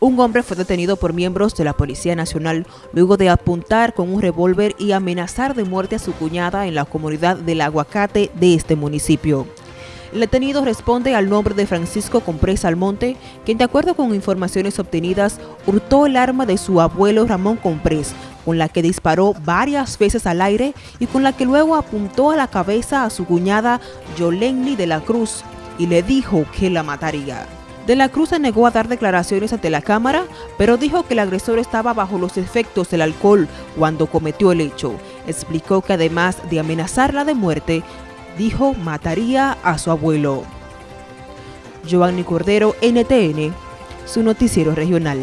Un hombre fue detenido por miembros de la Policía Nacional luego de apuntar con un revólver y amenazar de muerte a su cuñada en la comunidad del Aguacate de este municipio. El detenido responde al nombre de Francisco Comprés Almonte, quien de acuerdo con informaciones obtenidas, hurtó el arma de su abuelo Ramón Comprés, con la que disparó varias veces al aire y con la que luego apuntó a la cabeza a su cuñada Yolenny de la Cruz y le dijo que la mataría. De la Cruz se negó a dar declaraciones ante la Cámara, pero dijo que el agresor estaba bajo los efectos del alcohol cuando cometió el hecho. Explicó que además de amenazarla de muerte, dijo mataría a su abuelo. Giovanni Cordero, NTN, su noticiero regional.